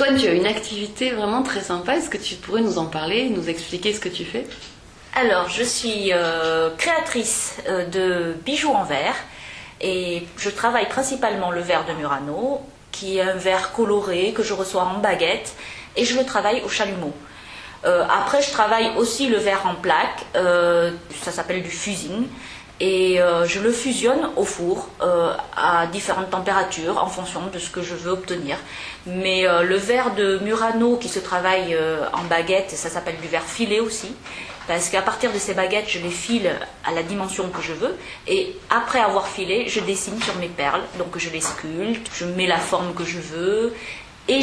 Toi, tu as une activité vraiment très sympa. Est-ce que tu pourrais nous en parler, nous expliquer ce que tu fais? Alors, je suis euh, créatrice euh, de bijoux en verre et je travaille principalement le verre de Murano, qui est un verre coloré que je reçois en baguette et je le travaille au chalumeau. Euh, après, je travaille aussi le verre en plaque, ça s'appelle du fusing et euh, je le fusionne au four euh, à différentes températures en fonction de ce que je veux obtenir. Mais euh, le verre de Murano qui se travaille en baguette, ça s'appelle du verre filé aussi, parce qu'à partir de ces baguettes, je les file à la dimension que je veux, et après avoir filé, je dessine sur mes perles, donc je les sculpte, je mets la forme que je veux, et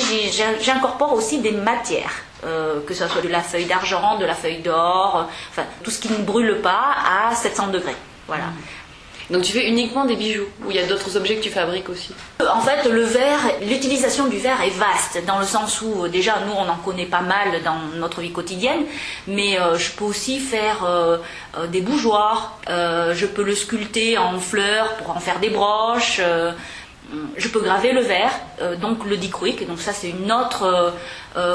j'incorpore aussi des matières. que ce soit de la feuille d'argent, de la feuille d'or, enfin tout ce qui ne brûle pas à 700 degrés. Voilà. Donc tu fais uniquement des bijoux ou il y a d'autres objets que tu fabriques aussi? En fait, le verre, l'utilisation du verre est vaste dans le sens où euh, déjà nous on en connaît pas mal dans notre vie quotidienne, mais euh, je peux aussi faire euh, des bougeoirs, je peux le sculpter en fleurs pour en faire des broches. je peux graver le verre, donc le dichroïque, donc ça c'est une autre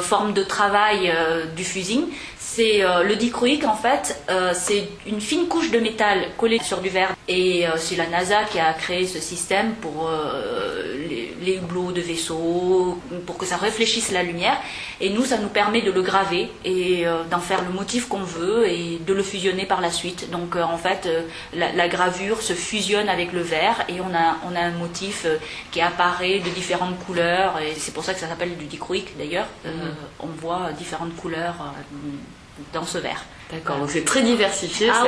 forme de travail du fusing c'est euh, le dichroïque en fait, euh, c'est une fine couche de métal collée sur du verre. Et euh, c'est la NASA qui a créé ce système pour les, les, hublots de vaisseaux, pour que ça réfléchisse la lumière. Et nous, ça nous permet de le graver et d'en faire le motif qu'on veut et de le fusionner par la suite. Donc en fait, la, gravure se fusionne avec le verre et on a, on a un motif qui apparaît de différentes couleurs. Et c'est pour ça que ça s'appelle du dichroïque d'ailleurs. Mm-hmm. on voit différentes couleurs dans ce verre. D'accord, donc c'est très diversifié. Ah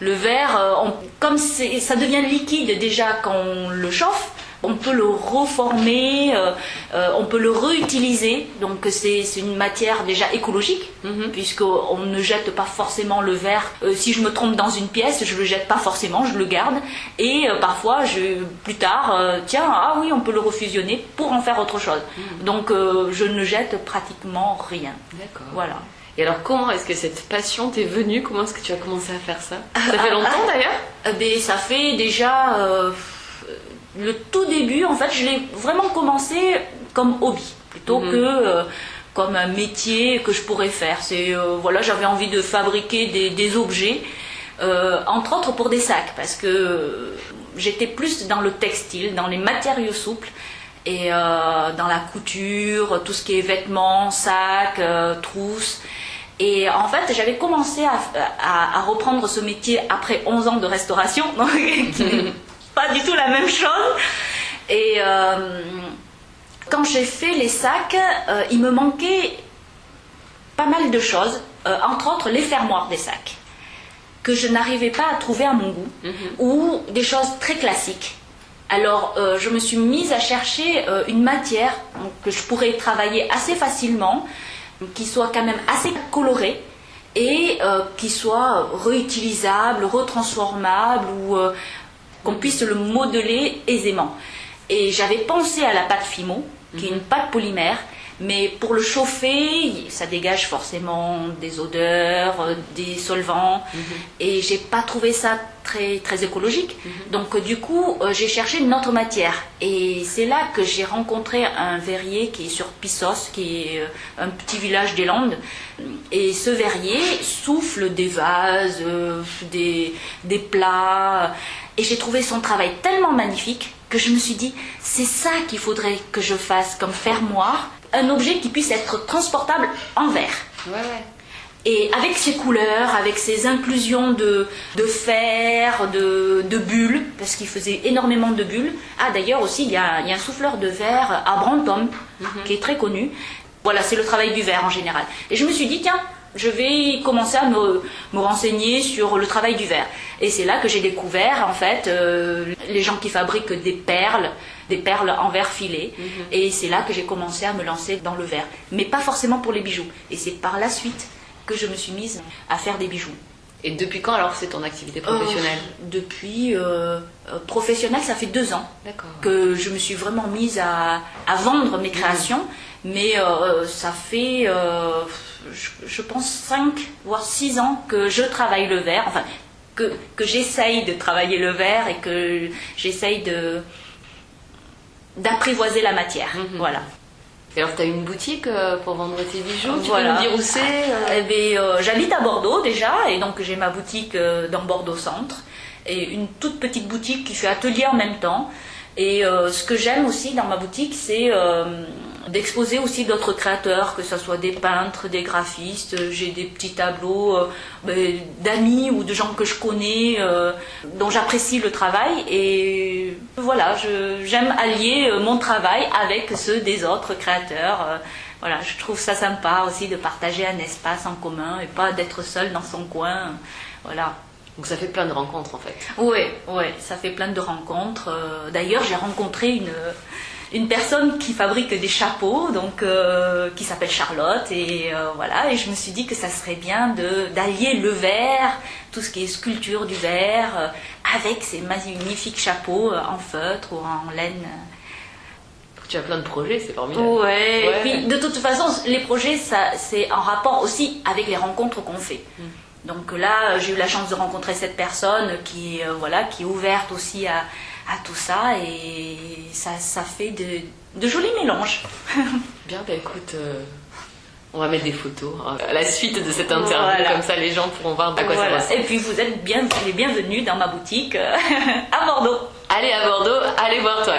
le, verre, euh, comme ça devient liquide déjà quand on le chauffe, on peut le reformer, euh, euh, on peut le réutiliser. Donc c'est une matière déjà écologique, mhm. puisqu'on ne jette pas forcément le verre. si je me trompe dans une pièce, je le jette pas forcément, je le garde. Et parfois, je, plus tard, tiens, ah oui, on peut le refusionner pour en faire autre chose. Mhm. Donc je ne jette pratiquement rien. D'accord. Voilà. Et alors, comment est-ce que cette passion t'est venue? Comment est-ce que tu as commencé à faire ça? Ça fait ah, longtemps ah, d'ailleurs eh ben, Ça fait déjà euh, le tout début. En fait, je l'ai vraiment commencé comme hobby plutôt mhm. que euh, comme un métier que je pourrais faire. C'est euh, voilà, j'avais envie de fabriquer des, des objets, entre autres pour des sacs, parce que j'étais plus dans le textile, dans les matériaux souples et dans la couture, tout ce qui est vêtements, sacs, trousses. Et en fait, j'avais commencé à, reprendre ce métier après 11 ans de restauration, donc pas du tout la même chose. Et euh, quand j'ai fait les sacs, euh, il me manquait pas mal de choses, euh, entre autres les fermoirs des sacs, que je n'arrivais pas à trouver à mon goût, mhm. ou des choses très classiques. Alors, je me suis mise à chercher une matière que je pourrais travailler assez facilement, qui soit quand même assez coloré et euh, qui soit réutilisable, retransformable ou euh, qu'on puisse le modeler aisément. Et j'avais pensé à la pâte Fimo, qui est une pâte polymère, mais pour le chauffer, ça dégage forcément des odeurs, euh, des solvants, mhm. et j'ai pas trouvé ça très, très écologique. Mhm. Donc du coup, euh, j'ai cherché une autre matière. Et c'est là que j'ai rencontré un verrier qui est sur Pissos, qui est euh, un petit village des Landes. Et ce verrier souffle des vases, des, des plats. Et j'ai trouvé son travail tellement magnifique que je me suis dit, c'est ça qu'il faudrait que je fasse comme fermoir un objet qui puisse être transportable en verre. Et avec ses couleurs, avec ses inclusions de, de fer, de, de bulles, parce qu'il faisait énormément de bulles. Ah, d'ailleurs aussi, il y, a, un souffleur de verre à Brantôme, mhm. qui est très connu. Voilà, c'est le travail du verre en général. Et je me suis dit, tiens, je vais commencer à me, me, renseigner sur le travail du verre. Et c'est là que j'ai découvert, en fait, euh, les gens qui fabriquent des perles, des perles en verre filé. Mhm. Et c'est là que j'ai commencé à me lancer dans le verre. Mais pas forcément pour les bijoux. Et c'est par la suite que je me suis mise à faire des bijoux. Et depuis quand alors c'est ton activité professionnelle euh, Depuis euh, professionnelle, ça fait deux ans que je me suis vraiment mise à, à vendre mes créations. Mais ça fait je, pense, 5 voire 6 ans que je travaille le verre, enfin, que, que j'essaye de travailler le verre et que j'essaye de d'apprivoiser la matière. Mhm. Voilà. Et alors, tu as une boutique euh, pour vendre tes bijoux Tu Voilà. peux nous dire où c'est euh Eh bien, euh, J'habite à Bordeaux déjà, et donc j'ai ma boutique euh, dans Bordeaux Centre, et une toute petite boutique qui fait atelier en même temps. Et ce que j'aime aussi dans ma boutique, c'est d'exposer aussi d'autres créateurs, que ce soit des peintres, des graphistes. J'ai des petits tableaux euh, ben, d'amis ou de gens que je connais, euh, dont j'apprécie le travail. Et voilà, j'aime allier euh, mon travail avec ceux des autres créateurs. Euh, voilà, je trouve ça sympa aussi de partager un espace en commun et pas d'être seul dans son coin. Voilà. Donc, ça fait plein de rencontres en fait. Oui, ouais, ça fait plein de rencontres. Euh, D'ailleurs, j'ai rencontré une, une personne qui fabrique des chapeaux, donc euh, qui s'appelle Charlotte, et euh, voilà. Et je me suis dit que ça serait bien de d'allier le verre, tout ce qui est sculpture du verre, euh, avec ces magnifiques chapeaux en feutre ou en laine. Tu as plein de projets, c'est formidable. Ouais. Ouais. Et puis de toute façon, les projets, ça, c'est en rapport aussi avec les rencontres qu'on fait. Donc là, j'ai eu la chance de rencontrer cette personne qui, euh, voilà, qui est ouverte aussi à, à tout ça et ça, ça fait de, de jolis mélanges. Bien, bah écoute, euh, on va mettre des photos hein, à la suite de cette interview, Voilà. comme ça les gens pourront voir à quoi Voilà. ça ressemble. Et puis vous êtes bien, les bienvenus dans ma boutique euh, à Bordeaux. Allez à Bordeaux, allez voir toi.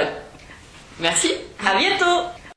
Merci. À bientôt.